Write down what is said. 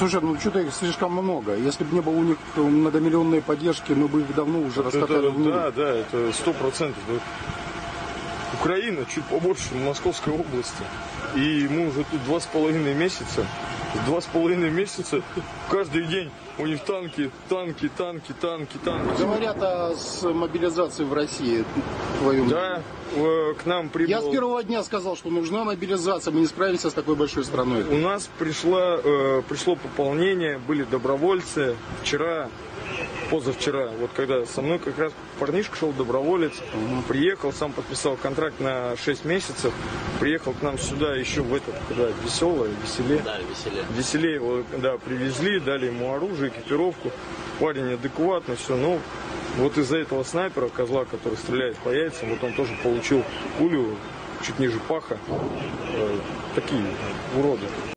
Слушай, ну что-то их слишком много. Если бы не было у них многомиллионной поддержки, мы бы их давно уже раскатали Это- в нуль. да, да, это сто процентов. Украина чуть побольше Московской области. И мы уже тут два с половиной месяца. Два с половиной месяца каждый день у них танки, танки, танки, танки, танки. Говорят о с мобилизацией в России. Твою Да, э, к нам прибыл... Я с первого дня сказал, что нужна мобилизация, мы не справимся с такой большой страной. У нас пришла, э, пришло пополнение, были добровольцы. Вчера, позавчера, вот когда со мной как раз парнишка шел доброволец, приехал, сам подписал контракт на 6 месяцев, приехал к нам сюда еще в этот, когда веселое, веселее. Да, веселее. Веселее его, да, привезли, дали ему оружие, экипировку. Парень адекватный, все, но вот из-за этого снайпера, козла, который стреляет по яйцам, вот он тоже получил пулю чуть ниже паха. Э, такие уроды.